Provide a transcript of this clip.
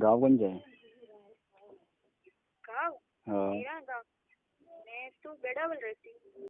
गाव कोणचं आहे गाव? मेरा गाँव? मैं तो बेड़ावल रहती हूँ।